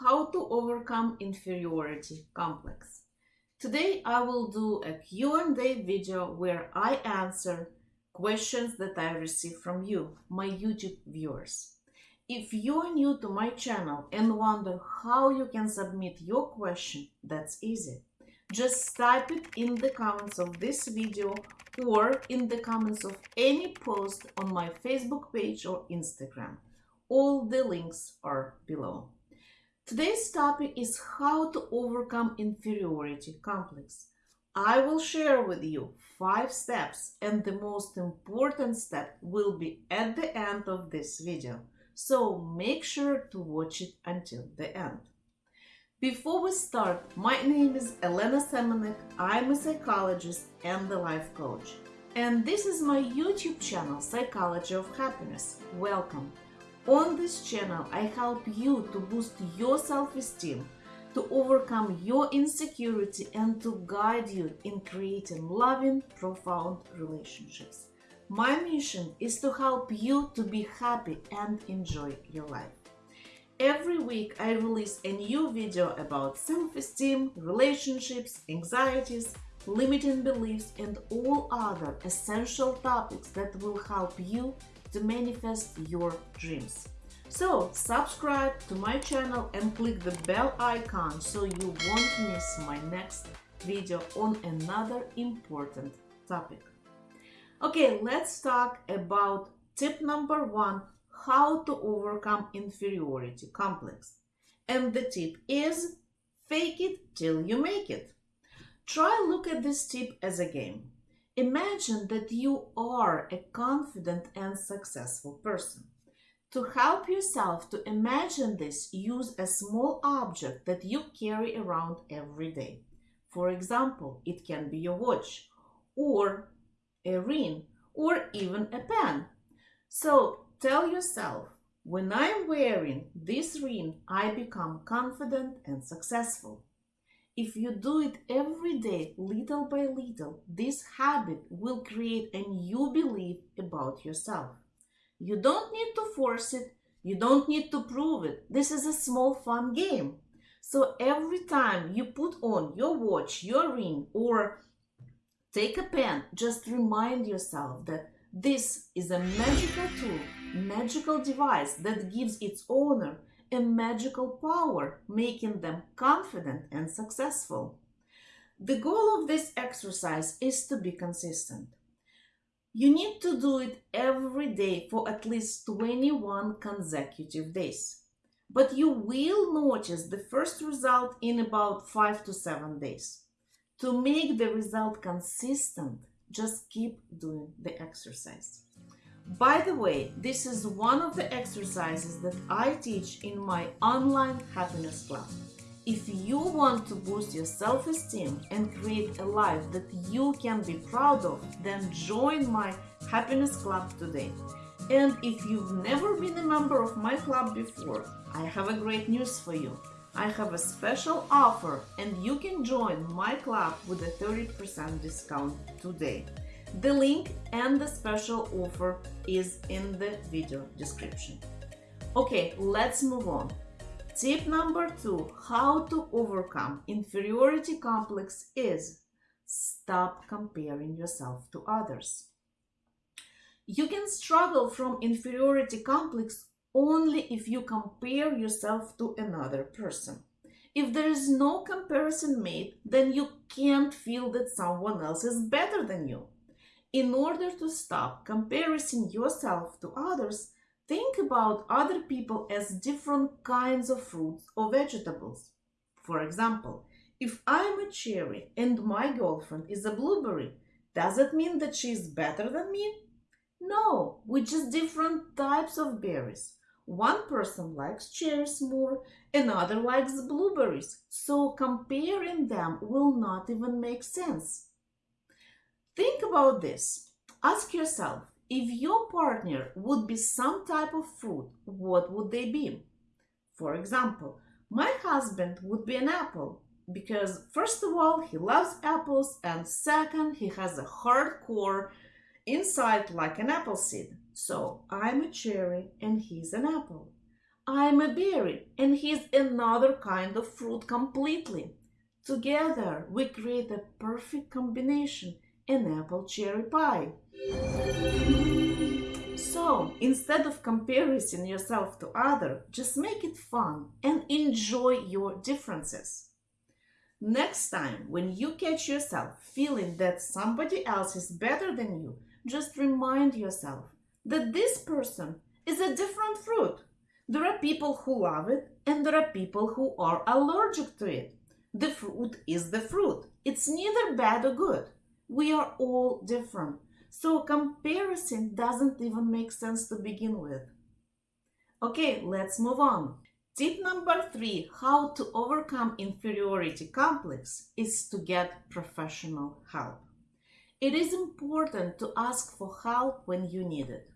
how to overcome inferiority complex. Today I will do a Q&A video where I answer questions that I receive from you, my YouTube viewers. If you are new to my channel and wonder how you can submit your question, that's easy. Just type it in the comments of this video or in the comments of any post on my Facebook page or Instagram. All the links are below. Today's topic is how to overcome inferiority complex. I will share with you five steps and the most important step will be at the end of this video. So make sure to watch it until the end. Before we start, my name is Elena Semenek. I'm a psychologist and a life coach. And this is my YouTube channel, Psychology of Happiness. Welcome. On this channel, I help you to boost your self-esteem, to overcome your insecurity and to guide you in creating loving, profound relationships. My mission is to help you to be happy and enjoy your life. Every week I release a new video about self-esteem, relationships, anxieties, limiting beliefs and all other essential topics that will help you to manifest your dreams. So subscribe to my channel and click the bell icon so you won't miss my next video on another important topic. Okay, let's talk about tip number one, how to overcome inferiority complex. And the tip is fake it till you make it. Try look at this tip as a game. Imagine that you are a confident and successful person. To help yourself to imagine this, use a small object that you carry around every day. For example, it can be your watch, or a ring, or even a pen. So tell yourself, when I'm wearing this ring, I become confident and successful. If you do it every day, little by little, this habit will create a new belief about yourself. You don't need to force it. You don't need to prove it. This is a small fun game. So every time you put on your watch, your ring, or take a pen, just remind yourself that this is a magical tool, magical device that gives its owner a magical power, making them confident and successful. The goal of this exercise is to be consistent. You need to do it every day for at least 21 consecutive days. But you will notice the first result in about 5 to 7 days. To make the result consistent, just keep doing the exercise. By the way, this is one of the exercises that I teach in my online happiness club. If you want to boost your self-esteem and create a life that you can be proud of, then join my happiness club today. And if you've never been a member of my club before, I have a great news for you. I have a special offer and you can join my club with a 30% discount today. The link and the special offer is in the video description. Okay, let's move on. Tip number two, how to overcome inferiority complex is stop comparing yourself to others. You can struggle from inferiority complex only if you compare yourself to another person. If there is no comparison made, then you can't feel that someone else is better than you. In order to stop comparing yourself to others, think about other people as different kinds of fruits or vegetables. For example, if I'm a cherry and my girlfriend is a blueberry, does it mean that she is better than me? No, we're just different types of berries. One person likes cherries more, another likes blueberries, so comparing them will not even make sense. Think about this. Ask yourself, if your partner would be some type of fruit, what would they be? For example, my husband would be an apple because first of all, he loves apples and second, he has a hard core inside like an apple seed. So I'm a cherry and he's an apple. I'm a berry and he's another kind of fruit completely. Together we create a perfect combination, an apple cherry pie. So instead of comparing yourself to other, just make it fun and enjoy your differences. Next time, when you catch yourself feeling that somebody else is better than you, just remind yourself that this person is a different fruit. There are people who love it and there are people who are allergic to it. The fruit is the fruit. It's neither bad or good. We are all different. So comparison doesn't even make sense to begin with. Okay, let's move on. Tip number three, how to overcome inferiority complex is to get professional help. It is important to ask for help when you need it.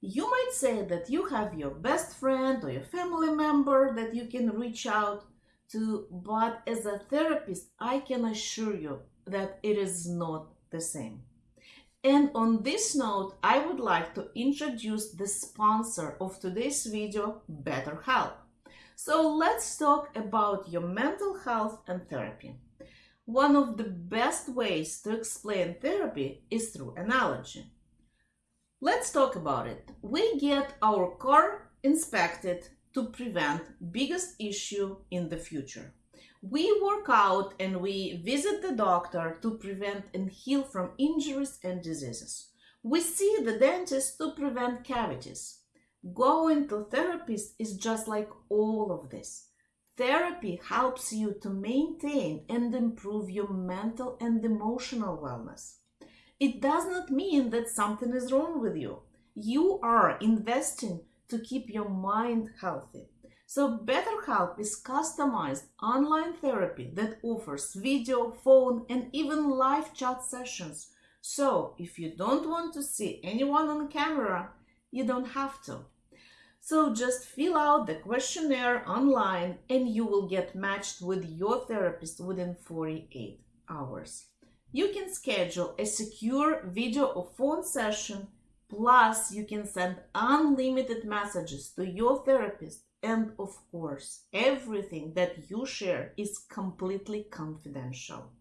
You might say that you have your best friend or your family member that you can reach out to, but as a therapist, I can assure you that it is not the same. And on this note, I would like to introduce the sponsor of today's video, BetterHelp. So let's talk about your mental health and therapy. One of the best ways to explain therapy is through analogy. Let's talk about it. We get our car inspected to prevent biggest issue in the future. We work out and we visit the doctor to prevent and heal from injuries and diseases. We see the dentist to prevent cavities. Going to therapist is just like all of this. Therapy helps you to maintain and improve your mental and emotional wellness. It does not mean that something is wrong with you. You are investing to keep your mind healthy. So BetterHelp is customized online therapy that offers video, phone, and even live chat sessions. So if you don't want to see anyone on camera, you don't have to. So just fill out the questionnaire online and you will get matched with your therapist within 48 hours. You can schedule a secure video or phone session, plus you can send unlimited messages to your therapist and of course, everything that you share is completely confidential.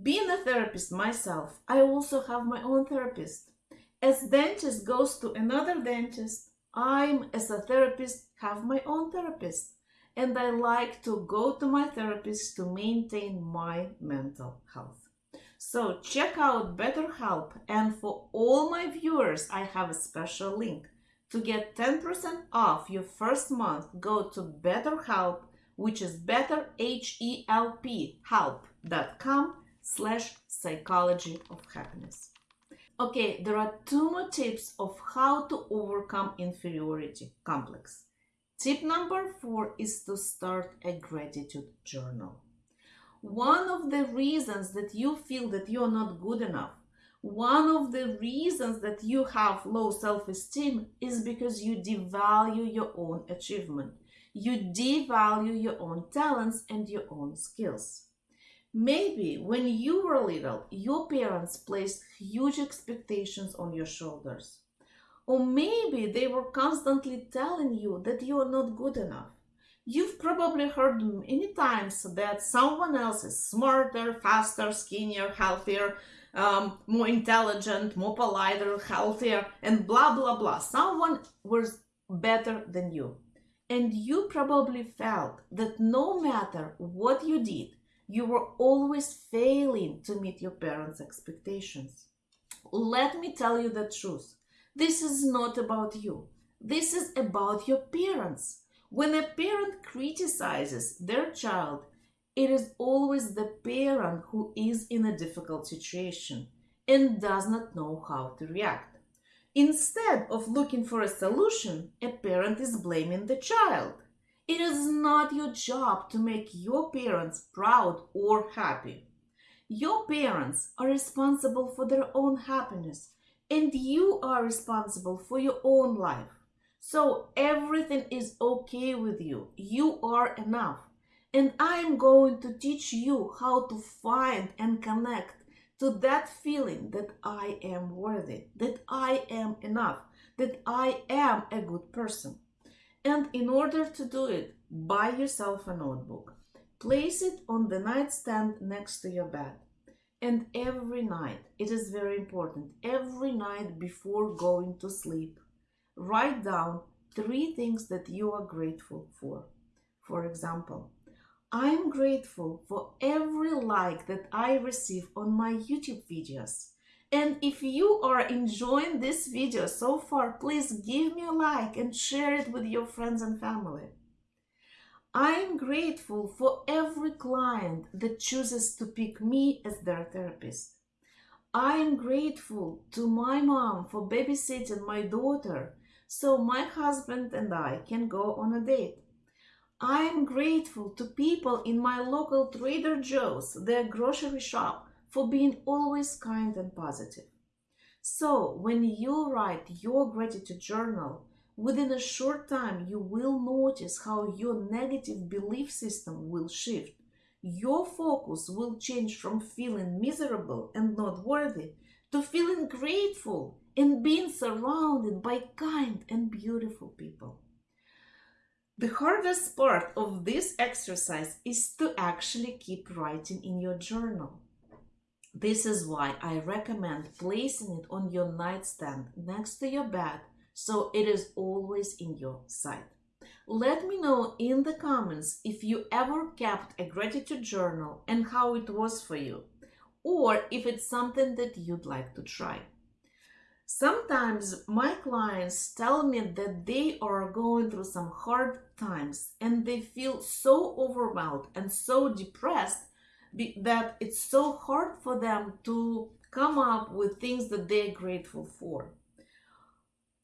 Being a therapist myself, I also have my own therapist. As dentist goes to another dentist, I'm, as a therapist, have my own therapist, and I like to go to my therapist to maintain my mental health. So check out BetterHelp, and for all my viewers, I have a special link. To get 10% off your first month, go to BetterHelp, which is better, H-E-L-P, slash psychology of happiness. Okay, there are two more tips of how to overcome inferiority complex. Tip number four is to start a gratitude journal. One of the reasons that you feel that you're not good enough, one of the reasons that you have low self-esteem is because you devalue your own achievement. You devalue your own talents and your own skills. Maybe when you were little, your parents placed huge expectations on your shoulders. Or maybe they were constantly telling you that you are not good enough. You've probably heard many times that someone else is smarter, faster, skinnier, healthier, um, more intelligent, more politer, healthier, and blah, blah, blah. Someone was better than you. And you probably felt that no matter what you did, you were always failing to meet your parents' expectations. Let me tell you the truth. This is not about you. This is about your parents. When a parent criticizes their child, it is always the parent who is in a difficult situation and does not know how to react. Instead of looking for a solution, a parent is blaming the child. It is not your job to make your parents proud or happy. Your parents are responsible for their own happiness and you are responsible for your own life. So everything is okay with you. You are enough. And I'm going to teach you how to find and connect to that feeling that I am worthy, that I am enough, that I am a good person. And in order to do it, buy yourself a notebook. Place it on the nightstand next to your bed. And every night, it is very important, every night before going to sleep, write down three things that you are grateful for. For example, I'm grateful for every like that I receive on my YouTube videos. And if you are enjoying this video so far, please give me a like and share it with your friends and family. I'm grateful for every client that chooses to pick me as their therapist. I am grateful to my mom for babysitting my daughter so my husband and I can go on a date. I am grateful to people in my local Trader Joe's, their grocery shop, for being always kind and positive. So, when you write your gratitude journal, within a short time you will notice how your negative belief system will shift. Your focus will change from feeling miserable and not worthy to feeling grateful and being surrounded by kind and beautiful people. The hardest part of this exercise is to actually keep writing in your journal. This is why I recommend placing it on your nightstand next to your bed so it is always in your sight. Let me know in the comments if you ever kept a gratitude journal and how it was for you, or if it's something that you'd like to try. Sometimes my clients tell me that they are going through some hard times and they feel so overwhelmed and so depressed that it's so hard for them to come up with things that they're grateful for.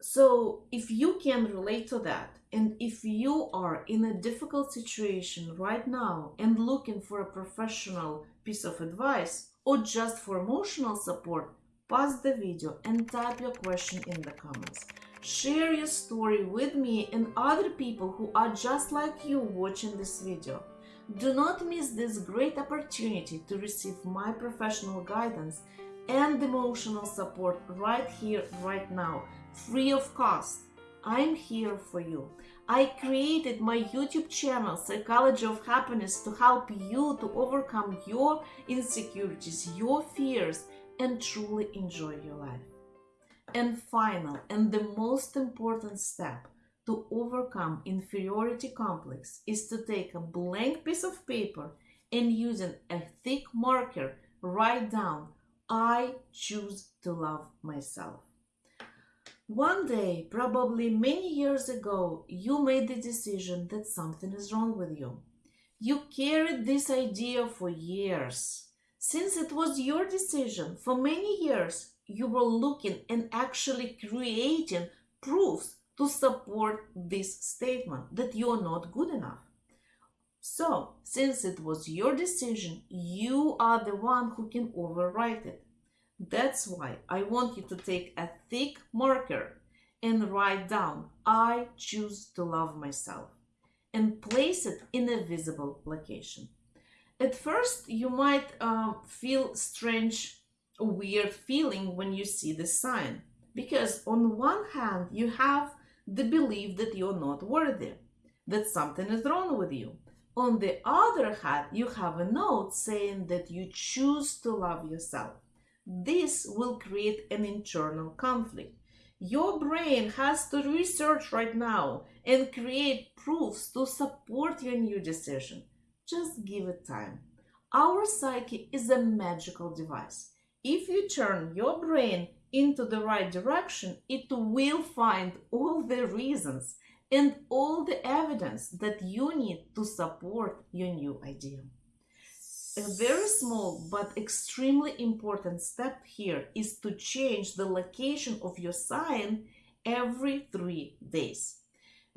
So, if you can relate to that, and if you are in a difficult situation right now and looking for a professional piece of advice or just for emotional support, pause the video and type your question in the comments. Share your story with me and other people who are just like you watching this video. Do not miss this great opportunity to receive my professional guidance and emotional support right here, right now, free of cost. I'm here for you. I created my YouTube channel, Psychology of Happiness, to help you to overcome your insecurities, your fears, and truly enjoy your life. And final and the most important step to overcome inferiority complex is to take a blank piece of paper and using a thick marker write down I choose to love myself. One day, probably many years ago, you made the decision that something is wrong with you. You carried this idea for years. Since it was your decision, for many years you were looking and actually creating proofs to support this statement that you are not good enough. So, since it was your decision, you are the one who can overwrite it. That's why I want you to take a thick marker and write down, I choose to love myself, and place it in a visible location. At first, you might uh, feel strange, weird feeling when you see the sign, because on one hand, you have the belief that you're not worthy, that something is wrong with you. On the other hand, you have a note saying that you choose to love yourself. This will create an internal conflict. Your brain has to research right now and create proofs to support your new decision. Just give it time. Our psyche is a magical device. If you turn your brain into the right direction, it will find all the reasons and all the evidence that you need to support your new idea. A very small but extremely important step here is to change the location of your sign every three days.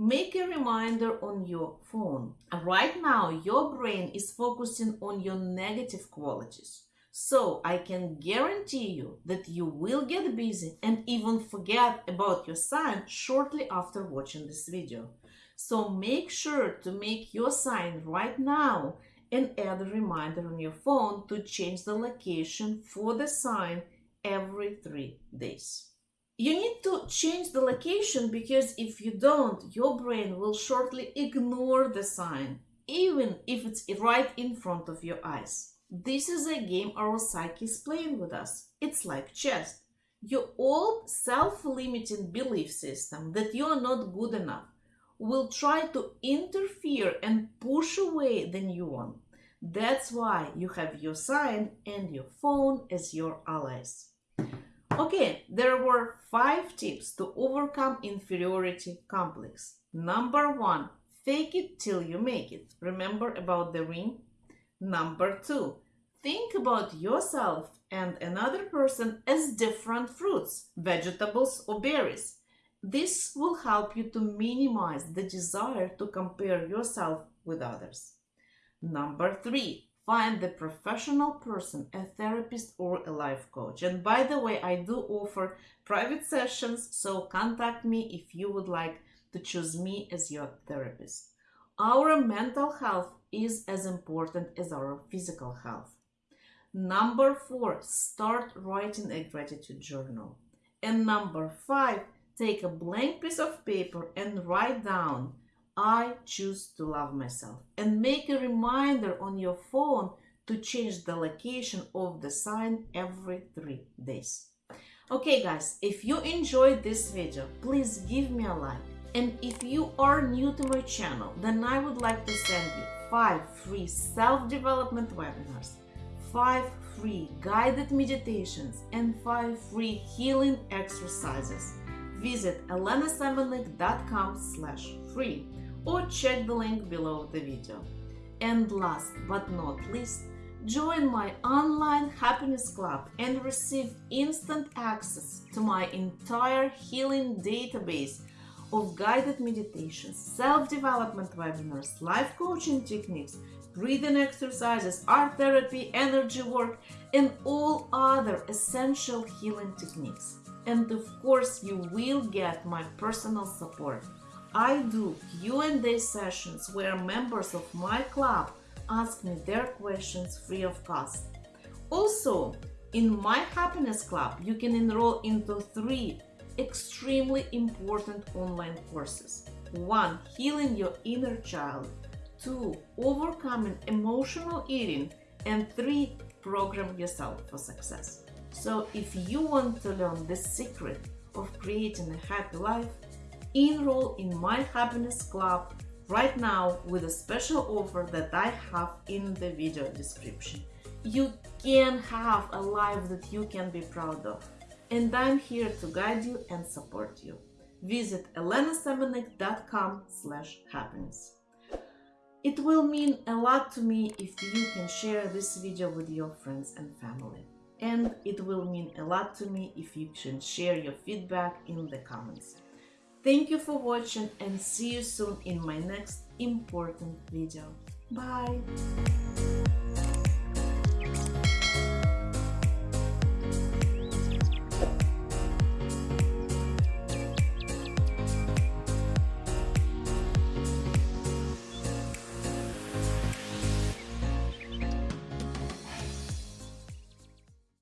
Make a reminder on your phone. Right now, your brain is focusing on your negative qualities. So I can guarantee you that you will get busy and even forget about your sign shortly after watching this video. So make sure to make your sign right now and add a reminder on your phone to change the location for the sign every three days. You need to change the location because if you don't, your brain will shortly ignore the sign, even if it's right in front of your eyes. This is a game our psyche is playing with us. It's like chess. Your old self-limiting belief system that you are not good enough will try to interfere and push away the new one. That's why you have your sign and your phone as your allies. Okay, there were five tips to overcome inferiority complex. Number one, fake it till you make it. Remember about the ring? Number two, think about yourself and another person as different fruits, vegetables, or berries. This will help you to minimize the desire to compare yourself with others. Number three, find the professional person, a therapist or a life coach. And by the way, I do offer private sessions, so contact me if you would like to choose me as your therapist. Our mental health is as important as our physical health. Number four, start writing a gratitude journal. And number five, take a blank piece of paper and write down I choose to love myself. And make a reminder on your phone to change the location of the sign every three days. Okay guys, if you enjoyed this video, please give me a like. And if you are new to my channel, then I would like to send you 5 free self-development webinars, 5 free guided meditations, and 5 free healing exercises. Visit elenasemenek.com slash free or check the link below the video. And last but not least, join my online happiness club and receive instant access to my entire healing database of guided meditations, self-development webinars, life coaching techniques, breathing exercises, art therapy, energy work, and all other essential healing techniques. And of course, you will get my personal support I do Q&A sessions where members of my club ask me their questions free of cost. Also, in my happiness club, you can enroll into three extremely important online courses. One, healing your inner child. Two, overcoming emotional eating. And three, program yourself for success. So if you want to learn the secret of creating a happy life, enroll in my happiness club right now with a special offer that I have in the video description. You can have a life that you can be proud of. And I'm here to guide you and support you. Visit elenasemenek.com slash happiness. It will mean a lot to me if you can share this video with your friends and family. And it will mean a lot to me if you can share your feedback in the comments. Thank you for watching and see you soon in my next important video. Bye!